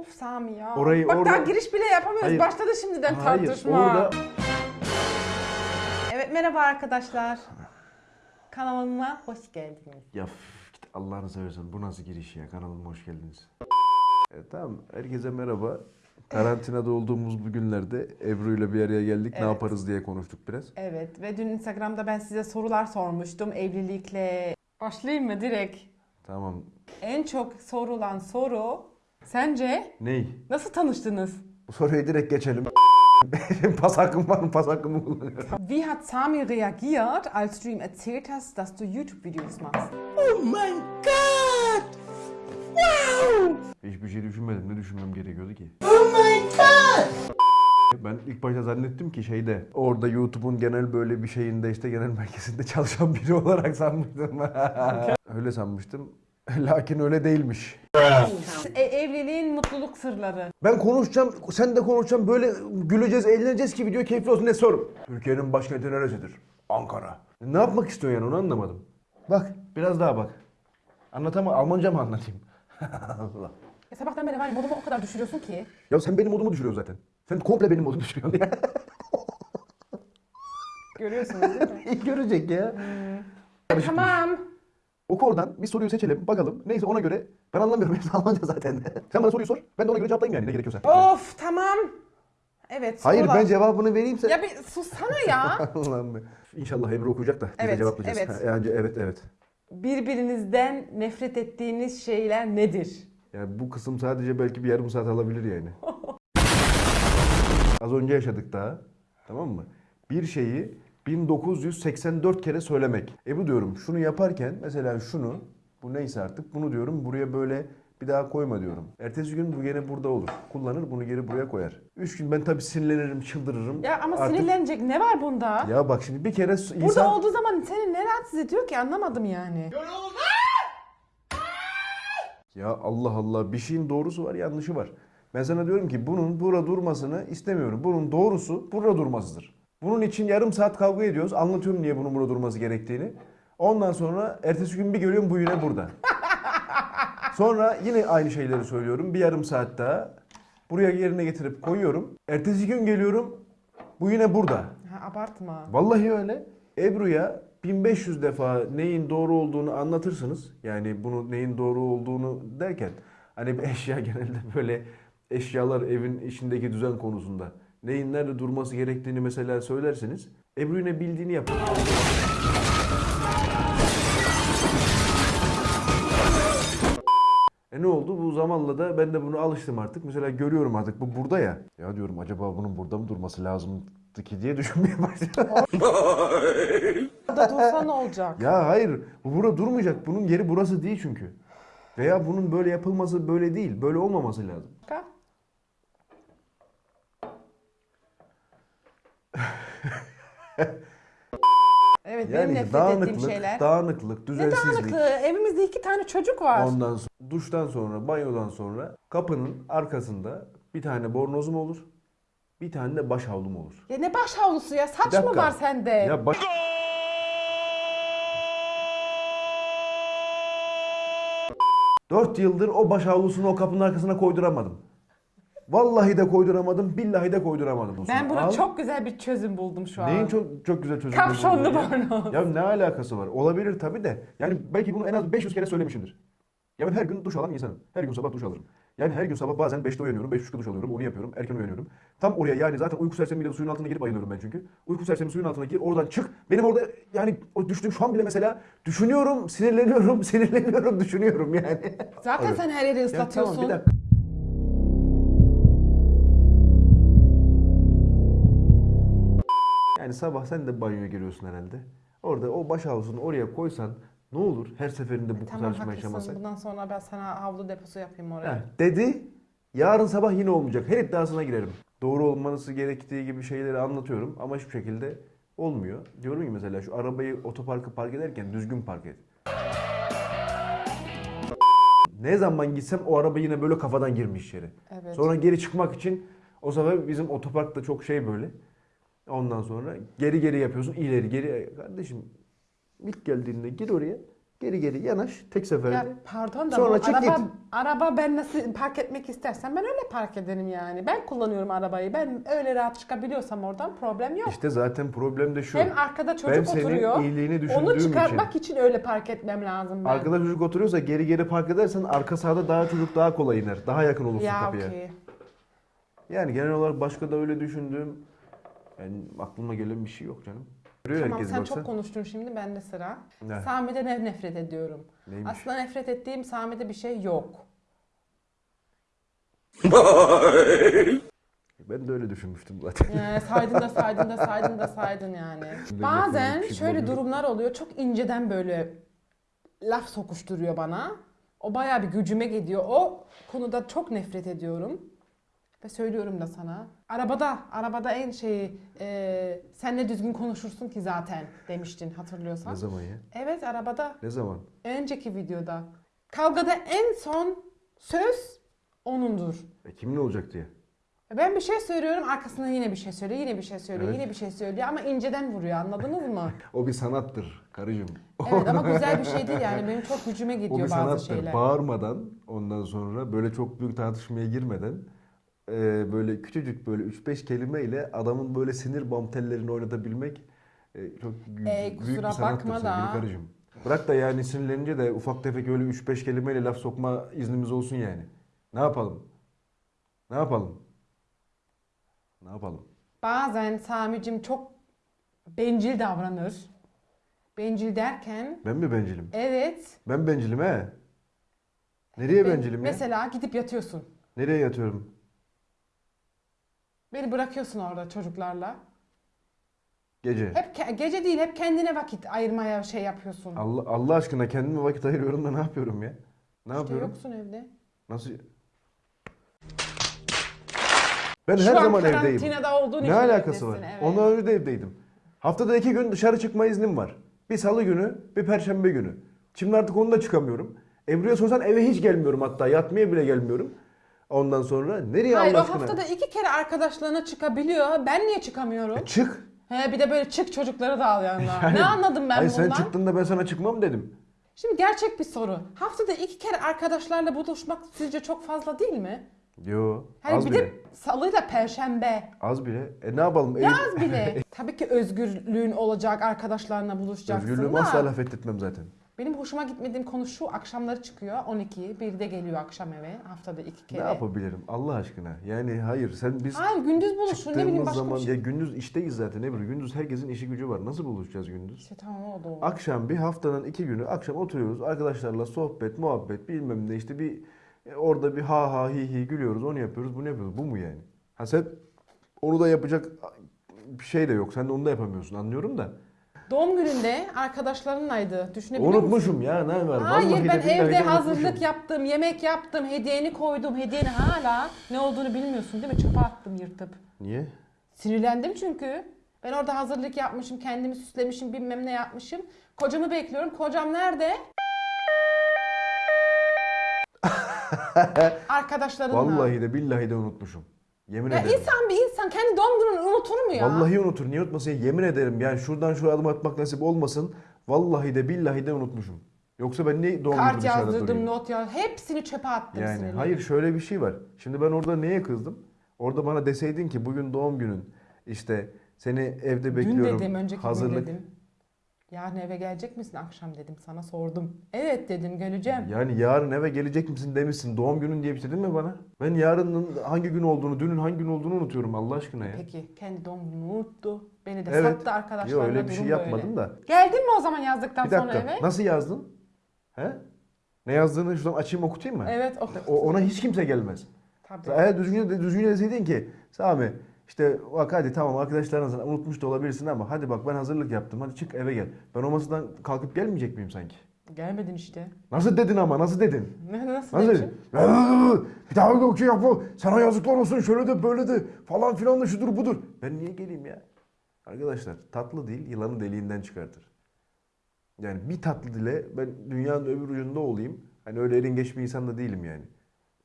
Of Sami ya. Orayı- Bak daha orada- giriş bile yapamıyoruz. Hayır. Başladı şimdiden Hayır tartışma. orada Evet merhaba arkadaşlar. Kanalıma hoş geldiniz. ya git Allah'ını seversen bu nasıl giriş ya kanalıma hoş geldiniz. E, tamam herkese merhaba. Karantinada olduğumuz bu günlerde Ebru ile bir araya geldik. Ne Evet. yaparız diye konuştuk biraz. Evet ve dün Instagram'da ben size sorular sormuştum evlilikle. Başlayayım mı direkt? Tamam. En çok sorulan soru sence Ney? nasıl tanıştınız? Bu soruyu direkt geçelim. pas hakkım var mı? Pas hakkımı kullanıyorum. Wie hat Sami reagiert, als du ihm erzählt hast, dass du YouTube-Videos machst? Hiçbir şey düşünmedim. Ne düşünmem gerekiyordu ki? Oh Ben ilk başta zannettim ki şeyde orada YouTube'un genel böyle bir şeyinde işte genel merkezinde çalışan biri olarak sanmıştım. öyle sanmıştım. Lakin öyle değilmiş. E, evliliğin mutluluk sırları. Ben konuşacağım, sen de konuşacağım. Böyle güleceğiz, eğleneceğiz ki video keyifli olsun. Ne sor? Türkiye'nin başkenti neresidir? Ankara. Ne yapmak istiyorsun yani onu anlamadım. Bak, biraz daha bak. Anlatamam, Almanca mı anlatayım? Allah. Ya sabahtan beri var ya modumu o kadar düşürüyorsun ki. Ya sen benim modumu düşürüyorsun zaten. Sen komple benim modumu düşürüyorsun ya. Görüyorsunuz değil mi? Görecek ya. tamam. Oku oradan bir soruyu seçelim bakalım. Neyse ona göre ben anlamıyorum hepsi Almanca zaten. Sen bana soruyu sor. Ben de ona göre cevaplayayım yani ne gerekiyorsa. Of tamam. Evet Hayır sorular. ben cevabını vereyim sen. Ya bir sussana ya. Allah'ım be. İnşallah Ebru okuyacak da biz de cevaplayacağız. evet. Yani evet evet. Birbirinizden nefret ettiğiniz şeyler nedir? Yani bu kısım sadece belki bir yarım saat alabilir yani. Az önce yaşadık daha. Tamam mı? Bir şeyi 1984 kere söylemek. E bu diyorum şunu yaparken mesela şunu bu neyse artık bunu diyorum buraya böyle bir daha koyma diyorum. Ertesi gün bu gene burada olur. Kullanır bunu geri buraya koyar. Üç gün ben tabii sinirlenirim, çıldırırım. Ya ama Artık- sinirlenecek ne var bunda? Ya bak şimdi bir kere insan... Burada olduğu zaman seni ne rahatsız ediyor ki anlamadım yani. Ya Allah Allah bir şeyin doğrusu var yanlışı var. Ben sana diyorum ki bunun burada durmasını istemiyorum. Bunun doğrusu burada durmasıdır. Bunun için yarım saat kavga ediyoruz. Anlatıyorum niye bunun burada durması gerektiğini. Ondan sonra ertesi gün bir görüyorum bu yine burada. Sonra yine aynı şeyleri söylüyorum. Bir yarım saat daha. Buraya yerine getirip koyuyorum. Ertesi gün geliyorum. Bu yine burada. Ha, abartma. Vallahi öyle. Ebru'ya 1500 defa neyin doğru olduğunu anlatırsınız. Yani bunu neyin doğru olduğunu derken hani bir eşya genelde böyle eşyalar evin içindeki düzen konusunda neyin nerede durması gerektiğini mesela söylerseniz Ebru bildiğini yapar. E ne oldu? Bu zamanla da ben de bunu alıştım artık. Mesela görüyorum artık bu burada ya. Ya diyorum acaba bunun burada mı durması lazımdı ki diye düşünmeye başladım. Burada dursa ne olacak? Ya hayır, bu burada durmayacak. Bunun yeri burası değil çünkü. Veya bunun böyle yapılması böyle değil. Böyle olmaması lazım. Başka? Evet benim nefret ettiğim dağınıklık, şeyler. dağınıklık, ne düzensizlik. dağınıklığı? Evimizde iki tane çocuk var. Ondan sonra, duştan sonra, banyodan sonra kapının arkasında bir tane bornozum olur. Bir tane de baş havlum olur. Ya ne baş havlusu ya? Saç mı dakika. var sende? Ya baş... Dört yıldır o baş havlusunu o kapının arkasına koyduramadım. Vallahi de koyduramadım, billahi de koyduramadım. Osman. ben buna Al. çok güzel bir çözüm buldum şu an. Neyin çok çok güzel çözüm Kapşonlu ya? bornoz. Ya ne alakası var? Olabilir tabii de. Yani belki bunu en az 500 kere söylemişimdir. Ya ben her gün duş alan insanım. Her gün sabah duş alırım. Yani her gün sabah bazen 5'te uyanıyorum, 5.30'da duş alıyorum, onu yapıyorum, erken uyanıyorum. Tam oraya yani zaten uyku sersemiyle suyun altına girip bayılıyorum ben çünkü. Uyku sersemi suyun altına gir, oradan çık. Benim orada yani o düştüğüm şu an bile mesela düşünüyorum, sinirleniyorum, sinirleniyorum, düşünüyorum yani. Zaten Evet. sen her yeri Ya ıslatıyorsun. tamam bir dakika. Yani sabah sen de banyoya giriyorsun herhalde. Orada o baş havlusunu oraya koysan ne olur her seferinde bu Tamam tartışma yaşamasak? Bundan sonra ben sana havlu deposu yapayım oraya. Heh, dedi. Yarın sabah yine olmayacak. Her iddiasına girerim. Doğru olması gerektiği gibi şeyleri anlatıyorum ama hiçbir şekilde olmuyor. Diyorum ki mesela şu arabayı otoparka park ederken düzgün park et. Ne zaman gitsem o araba yine böyle kafadan girmiş içeri. Evet. Sonra geri çıkmak için o sefer bizim otopark da çok şey böyle. Ondan sonra geri geri yapıyorsun ileri geri. Kardeşim ilk geldiğinde gir oraya Geri geri yanaş tek seferde. Ya pardon da Sonra bu çık araba, git. araba ben nasıl park etmek istersem ben öyle park ederim yani. Ben kullanıyorum arabayı. Ben öyle rahat çıkabiliyorsam oradan problem yok. İşte zaten problem de şu. Hem arkada çocuk ben senin oturuyor. iyiliğini düşündüğüm Onu için. çıkartmak için. öyle park etmem lazım ben. Arkada çocuk oturuyorsa geri geri park edersen arka sağda daha çocuk daha kolay iner. Daha yakın olursun ya kapıya. okey. Yani genel olarak başka da öyle düşündüğüm yani aklıma gelen bir şey yok canım. Görüyor Tamam sen baksa. çok konuştun şimdi bende sıra. Ne? Sami'de ne nefret ediyorum. Neymiş? Aslında nefret ettiğim Sami'de bir şey yok. Ben de öyle düşünmüştüm zaten. Ee, saydın da saydın da saydın da saydın yani. Bazen şöyle durumlar oluyor. Çok inceden böyle laf sokuşturuyor bana. O bayağı bir gücüme gidiyor. O konuda çok nefret ediyorum. Ve söylüyorum da sana. Arabada, arabada en şeyi e, senle düzgün konuşursun ki zaten demiştin hatırlıyorsan. Ne zaman ya? Evet arabada. Ne zaman? Önceki videoda. Kavgada en son söz onundur. E kimin olacak diye. Ben bir şey söylüyorum arkasından yine bir şey söylüyor, yine bir şey söylüyor, Evet. yine bir şey söylüyor ama inceden vuruyor anladınız mı? O bir sanattır karıcığım. Evet ama güzel bir şey değil yani benim çok gücüme O gidiyor bir bazı sanattır. şeyler. Bağırmadan ondan sonra böyle çok büyük tartışmaya girmeden e, böyle küçücük böyle 3-5 kelimeyle adamın böyle sinir bam tellerini oynatabilmek e, çok Ey, büyük bir sanattır sevgili karıcığım. Bırak da yani sinirlenince de ufak tefek öyle 3-5 kelimeyle laf sokma iznimiz olsun yani. Ne yapalım? Ne yapalım? Ne yapalım? Bazen Sami'cim çok bencil davranır. Bencil derken Ben mi bencilim? evet. Ben bencilim he. Nereye ben- bencilim ya? Mesela gidip yatıyorsun. Nereye yatıyorum? Beni bırakıyorsun orada çocuklarla. Gece. Hep ke- gece değil hep kendine vakit ayırmaya şey yapıyorsun. Allah, Allah aşkına kendime vakit ayırıyorum da ne yapıyorum ya? Ne işte yapıyorum? yoksun evde. Nasıl? Ben Şu her an zaman evdeyim. karantinada olduğun Ne için alakası var? evdesin, evet. Ondan önce de evdeydim. Haftada iki gün dışarı çıkma iznim var. Bir salı günü, bir perşembe günü. Şimdi artık onu da çıkamıyorum. Ebru'ya sorsan eve hiç gelmiyorum hatta. Yatmaya bile gelmiyorum. Ondan sonra nereye Hayır o Allah aşkına? haftada iki kere arkadaşlarına çıkabiliyor. Ben niye çıkamıyorum? E, çık. He bir de böyle çık çocukları da al yanına. ne anladım ben Hayır bundan? sen çıktığında ben sana çıkmam dedim. Şimdi gerçek bir soru. Haftada iki kere arkadaşlarla buluşmak sizce çok fazla değil mi? Yo. Hani az bir bile. de salıyla perşembe. Az bile. E ne yapalım? Ev- Az bile. Tabii ki özgürlüğün olacak, arkadaşlarla buluşacaksın Özgürlüğümü da. asla laf ettirtmem zaten. Benim hoşuma gitmediğim konu şu, akşamları çıkıyor 12, 1'de geliyor akşam eve haftada iki kere. Ne yapabilirim Allah aşkına? Yani hayır sen biz Hayır gündüz buluşun ne bileyim çıktığımız başka zaman bir şey. ya gündüz işteyiz zaten Ebru. Gündüz herkesin işi gücü var. Nasıl buluşacağız gündüz? İşte tamam o da. Akşam bir haftanın iki günü akşam oturuyoruz arkadaşlarla sohbet, muhabbet bilmem ne işte bir e, orada bir ha ha hi hi gülüyoruz onu yapıyoruz bunu yapıyoruz. Bu mu yani? Ha sen onu da yapacak bir şey de yok. Sen de onu da yapamıyorsun anlıyorum da. Doğum gününde arkadaşlarınlaydı. Düşünebiliyor musun? Unutmuşum ya ne var? Hayır Vallahi ben evde de hazırlık unutmuşum. yaptım, yemek yaptım, hediyeni koydum. Hediyeni hala ne olduğunu bilmiyorsun değil mi? Çöpe attım yırtıp. Niye? Sinirlendim çünkü. Ben orada hazırlık yapmışım, kendimi süslemişim, bilmem ne yapmışım. Kocamı bekliyorum. Kocam nerede? Arkadaşlarınla. Vallahi de billahi de unutmuşum. Yemin Ya ederim. insan bir insan kendi doğum gününü unutur mu ya? Vallahi unutur. Niye unutmasın? Yemin ederim yani şuradan şuraya adım atmak nasip olmasın. Vallahi de billahi de unutmuşum. Yoksa ben ne doğum günü Kart dışarıda yazdırdım, durayım? not ya. Hepsini çöpe attım Yani sinirlendim. hayır şöyle bir şey var. Şimdi ben orada neye kızdım? Orada bana deseydin ki bugün doğum günün. işte seni evde bekliyorum. dedim, önceki hazırlık. gün dedim. Yarın eve gelecek misin akşam dedim sana sordum. Evet dedim geleceğim. Yani yarın eve gelecek misin demişsin. Doğum günün diye bir şey dedin mi bana? Ben yarının hangi gün olduğunu, dünün hangi gün olduğunu unutuyorum Allah aşkına ya. Peki kendi doğum gününü unuttu. Beni de Evet. sattı arkadaşlarla Yok öyle bir şey yapmadım da. Geldin mi o zaman yazdıktan Bir sonra dakika. eve? Nasıl yazdın? He? Ne yazdığını şuradan açayım okutayım mı? Evet o. O, ona hiç kimse gelmez. Tabii. Eğer düzgün, düzgün deseydin ki Sami işte bak hadi tamam arkadaşlarınızı unutmuş da olabilirsin ama hadi bak ben hazırlık yaptım hadi çık eve gel. Ben o masadan kalkıp gelmeyecek miyim sanki? Gelmedin işte. Nasıl dedin ama nasıl dedin? Nasıl, Nasıl dedin? Bir daha yok şey yapma. Sana yazıklar olsun şöyle de böyle de falan filan da şudur budur. Ben niye geleyim ya? Arkadaşlar tatlı değil yılanı deliğinden çıkartır. Yani bir tatlı dile ben dünyanın öbür ucunda olayım. Hani öyle erin geç bir insan da değilim yani.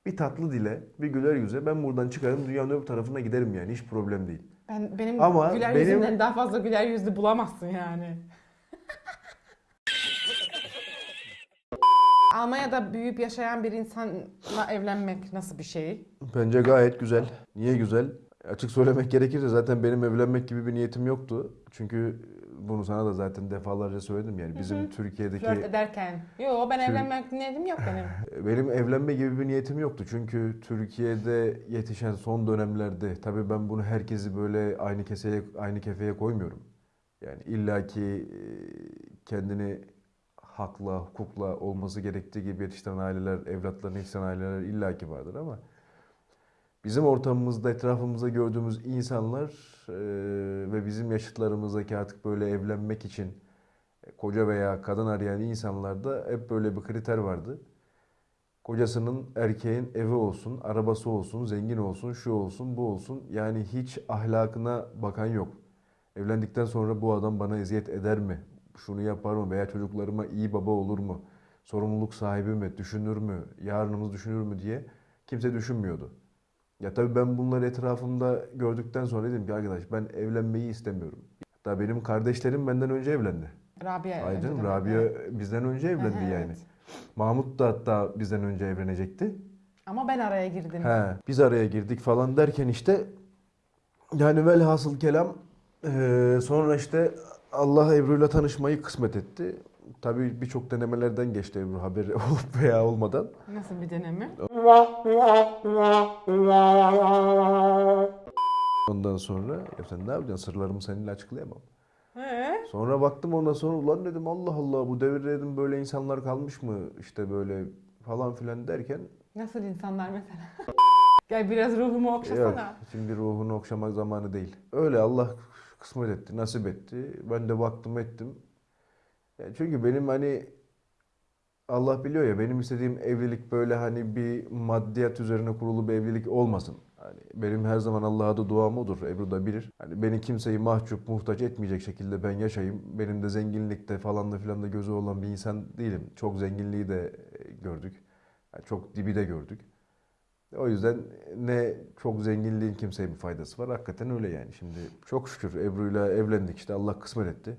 Bir tatlı dile, bir güler yüze ben buradan çıkarım dünyanın öbür tarafına giderim yani hiç problem değil. Ben, benim Ama güler benim- yüzümden daha fazla güler yüzlü bulamazsın yani. Almanya'da büyüyüp yaşayan bir insanla evlenmek nasıl bir şey? Bence gayet güzel. Niye güzel? Açık söylemek gerekirse zaten benim evlenmek gibi bir niyetim yoktu. Çünkü bunu sana da zaten defalarca söyledim yani bizim Hı hı. Türkiye'deki Flört ederken. Yo ben Tür- evlenmek niyetim yok benim. benim evlenme gibi bir niyetim yoktu. Çünkü Türkiye'de yetişen son dönemlerde tabii ben bunu herkesi böyle aynı keseye aynı kefeye koymuyorum. Yani illaki e, kendini hakla, hukukla olması gerektiği gibi yetiştiren aileler, evlatlarını yetiştiren aileler illaki vardır ama bizim ortamımızda, etrafımızda gördüğümüz insanlar e, ve bizim yaşıtlarımızdaki artık böyle evlenmek için koca veya kadın arayan insanlarda hep böyle bir kriter vardı. Kocasının erkeğin evi olsun, arabası olsun, zengin olsun, şu olsun, bu olsun. Yani hiç ahlakına bakan yok. Evlendikten sonra bu adam bana eziyet eder mi? Şunu yapar mı? Veya çocuklarıma iyi baba olur mu? Sorumluluk sahibi mi? Düşünür mü? Yarınımız düşünür mü diye kimse düşünmüyordu. Ya tabii ben bunları etrafımda gördükten sonra dedim ki arkadaş ben evlenmeyi istemiyorum. Hatta benim kardeşlerim benden önce evlendi. Rabia. Ay canım. Rabia bizden önce evlendi Evet. yani. Mahmut da hatta bizden önce evlenecekti. Ama ben araya girdim. He, biz araya girdik falan derken işte yani velhasıl kelam eee, sonra işte Allah Ebru'yla tanışmayı kısmet etti. Tabii birçok denemelerden geçti Ebru haberi olup veya olmadan. Nasıl bir deneme? Ondan sonra ya sen ne yapacaksın sırlarımı seninle açıklayamam. He? Sonra baktım ondan sonra ulan dedim Allah Allah bu devirde dedim böyle insanlar kalmış mı işte böyle falan filan derken Nasıl insanlar mesela? Gel biraz ruhumu Yok, okşasana. şimdi ruhunu okşamak zamanı değil. Öyle Allah kısmet etti, nasip etti. Ben de baktım ettim. Ya çünkü benim hani Allah biliyor ya benim istediğim evlilik böyle hani bir maddiyat üzerine kurulu bir evlilik olmasın. Hani benim her zaman Allah'a da duam odur. Ebru da bilir. Hani beni kimseyi mahcup, muhtaç etmeyecek şekilde ben yaşayayım. Benim de zenginlikte falan da filan da gözü olan bir insan değilim. Çok zenginliği de gördük. Yani çok dibi de gördük. O yüzden ne çok zenginliğin kimseye bir faydası var. Hakikaten öyle yani. Şimdi çok şükür Ebru'yla evlendik işte Allah kısmet etti.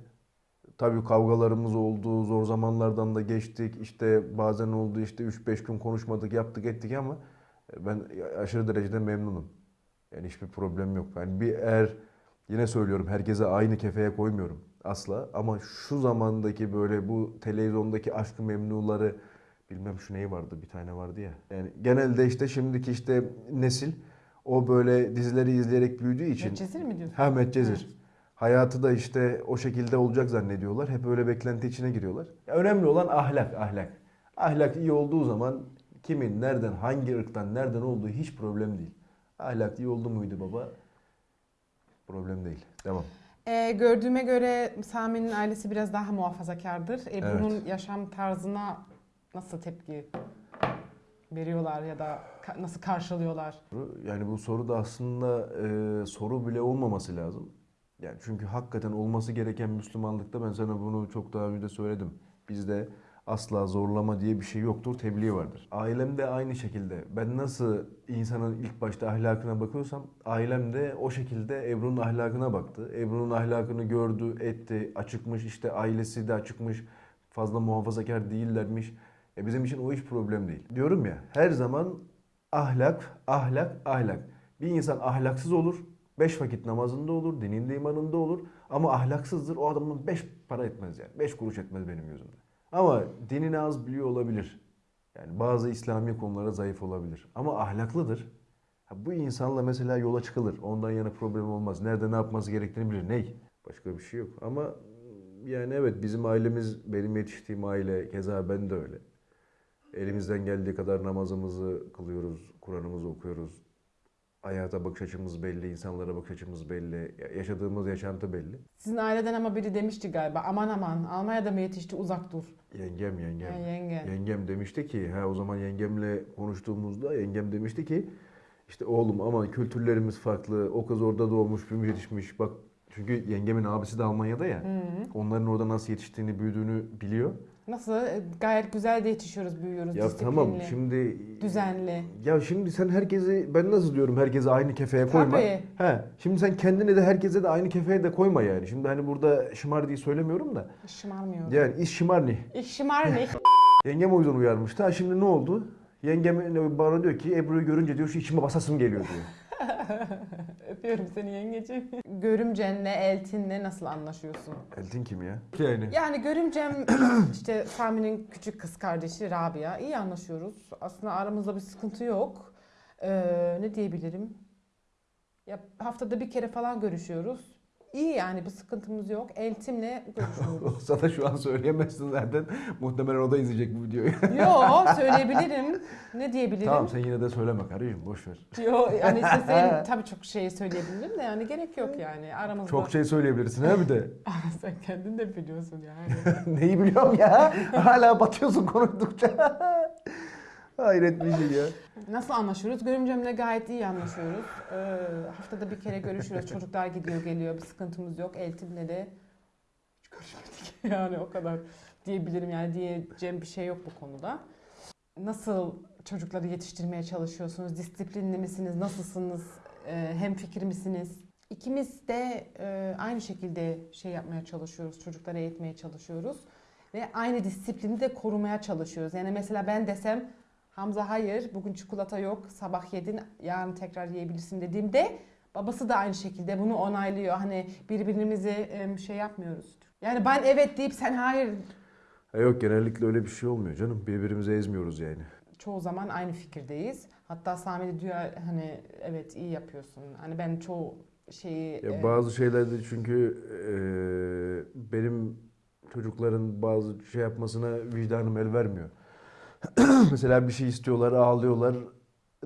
Tabii kavgalarımız oldu, zor zamanlardan da geçtik. İşte bazen oldu işte 3-5 gün konuşmadık, yaptık ettik ama ben aşırı derecede memnunum. Yani hiçbir problem yok. Yani bir eğer yine söylüyorum herkese aynı kefeye koymuyorum asla. Ama şu zamandaki böyle bu televizyondaki aşkı memnuları bilmem şu neyi vardı bir tane vardı ya. Yani genelde işte şimdiki işte nesil o böyle dizileri izleyerek büyüdüğü için Medcezir mi diyorsun? Ha Medcezir. Hayatı da işte o şekilde olacak zannediyorlar. Hep öyle beklenti içine giriyorlar. Ya önemli olan ahlak, ahlak. Ahlak iyi olduğu zaman kimin, nereden, hangi ırktan, nereden olduğu hiç problem değil. Ahlak iyi oldu muydu baba? Problem değil. Devam. Ee, gördüğüme göre Sami'nin ailesi biraz daha muhafazakardır. Ebru'nun yaşam tarzına nasıl tepki veriyorlar ya da nasıl karşılıyorlar? Yani bu soru da aslında e, soru bile olmaması lazım. Yani çünkü hakikaten olması gereken Müslümanlıkta ben sana bunu çok daha önce söyledim. Bizde asla zorlama diye bir şey yoktur, tebliğ vardır. Ailem de aynı şekilde. Ben nasıl insanın ilk başta ahlakına bakıyorsam ailem de o şekilde Ebru'nun ahlakına baktı. Ebru'nun ahlakını gördü, etti, açıkmış işte ailesi de açıkmış. Fazla muhafazakar değillermiş. E bizim için o hiç problem değil. Diyorum ya her zaman ahlak, ahlak, ahlak. Bir insan ahlaksız olur, beş vakit namazında olur, dininde imanında olur. Ama ahlaksızdır, o adamın beş para etmez yani. Beş kuruş etmez benim gözümde. Ama dinini az biliyor olabilir. Yani bazı İslami konulara zayıf olabilir. Ama ahlaklıdır. Ha, bu insanla mesela yola çıkılır. Ondan yana problem olmaz. Nerede ne yapması gerektiğini bilir. Ney? Başka bir şey yok. Ama yani evet bizim ailemiz, benim yetiştiğim aile, keza ben de öyle. Elimizden geldiği kadar namazımızı kılıyoruz, Kur'an'ımızı okuyoruz. Hayata bakış açımız belli, insanlara bakış açımız belli, ya- yaşadığımız yaşantı belli. Sizin aileden ama biri demişti galiba aman aman Almanya'da mı yetişti uzak dur. Yengem, yengem. Ha, yenge. Yengem demişti ki, ha o zaman yengemle konuştuğumuzda yengem demişti ki işte oğlum ama kültürlerimiz farklı. O kız orada doğmuş, büyümüş, yetişmiş. Bak çünkü yengemin abisi de Almanya'da ya. Hı. Onların orada nasıl yetiştiğini, büyüdüğünü biliyor. Nasıl? E, Gayet güzel de yetişiyoruz, büyüyoruz. Ya disiplinli, tamam şimdi düzenli. Ya şimdi sen herkesi ben nasıl diyorum herkese aynı kefeye koyma. Tabii. He. Şimdi sen kendini de herkese de aynı kefeye de koyma yani. Şimdi hani burada şımar diye söylemiyorum da. Şımarmıyor. Yani iş şımarni. Schmar nicht. Yengem o yüzden uyarmıştı. Ha şimdi ne oldu? Yengem bana diyor ki Ebru'yu görünce diyor şu içime basasım geliyor diyor. Öpüyorum seni yengeciğim. Görümcenle, Eltin'le nasıl anlaşıyorsun? Eltin kim ya? Yani. Yani görümcem işte Sami'nin küçük kız kardeşi Rabia. iyi anlaşıyoruz. Aslında aramızda bir sıkıntı yok. Ee, ne diyebilirim? Ya haftada bir kere falan görüşüyoruz. İyi yani bir sıkıntımız yok. Eltim'le görüşüyoruz. Sana şu an söyleyemezsin zaten. Muhtemelen o da izleyecek bu videoyu. Yo söyleyebilirim. Ne diyebilirim? tamam sen yine de söyleme karıcığım boş ver. Yo yani isteseydim tabii çok şey söyleyebilirim de yani gerek yok yani aramızda. Çok şey söyleyebilirsin ha bir de. Sen kendin de biliyorsun yani. Neyi biliyorum ya? Hala batıyorsun konuştukça. Hayret bir şey ya. Nasıl anlaşıyoruz? Görümcemle gayet iyi anlaşıyoruz. Ee, haftada bir kere görüşüyoruz. Çocuklar gidiyor geliyor. Bir sıkıntımız yok. Eltim'le de hiç görüşmedik. Yani o kadar diyebilirim. Yani diyeceğim bir şey yok bu konuda. Nasıl çocukları yetiştirmeye çalışıyorsunuz? Disiplinli misiniz? Nasılsınız? Ee, hem fikir misiniz? İkimiz de e, aynı şekilde şey yapmaya çalışıyoruz. Çocukları eğitmeye çalışıyoruz. Ve aynı disiplini de korumaya çalışıyoruz. Yani mesela ben desem Hamza hayır bugün çikolata yok sabah yedin yarın tekrar yiyebilirsin dediğimde babası da aynı şekilde bunu onaylıyor. Hani birbirimizi şey yapmıyoruz. Yani ben evet deyip sen hayır Ha yok genellikle öyle bir şey olmuyor canım. Birbirimizi ezmiyoruz yani. çoğu zaman aynı fikirdeyiz. Hatta Sami de diyor hani evet iyi yapıyorsun. Hani ben çoğu şeyi Ya e, bazı şeylerde çünkü eee, benim çocukların bazı şey yapmasına vicdanım el vermiyor. Mesela bir şey istiyorlar, ağlıyorlar.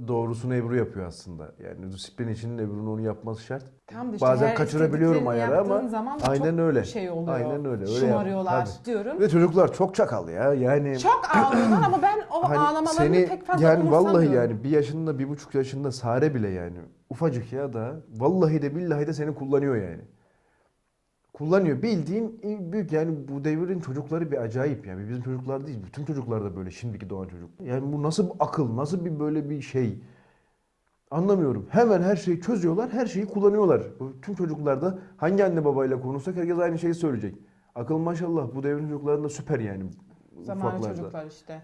Doğrusunu Ebru yapıyor aslında. Yani disiplin için Ebru'nun onu yapması şart. tam da işte bazen her kaçırabiliyorum istediklerini ayarı ama yaptığın zaman da aynen çok öyle. şey oluyor. Aynen öyle, öyle Şımarıyorlar tabii. diyorum. Ve çocuklar çok çakal ya. Yani Çok ağlıyorlar ama ben o hani ağlamalarını pek fazla yani vallahi umursamıyorum. yani bir yaşında bir buçuk yaşında Sare bile yani ufacık ya da vallahi de billahi de seni kullanıyor yani. Kullanıyor. Bildiğin büyük yani bu devrin çocukları bir acayip yani. Bizim çocuklar değil. Bütün çocuklar da böyle şimdiki doğan çocuk. Yani bu nasıl bir akıl, nasıl bir böyle bir şey? Anlamıyorum. Hemen her şeyi çözüyorlar, her şeyi kullanıyorlar. Tüm çocuklarda hangi anne babayla konuşsak herkes aynı şeyi söyleyecek. Akıl maşallah bu devrin çocuklarında süper yani. Zamanı ufaklarda. çocuklar işte.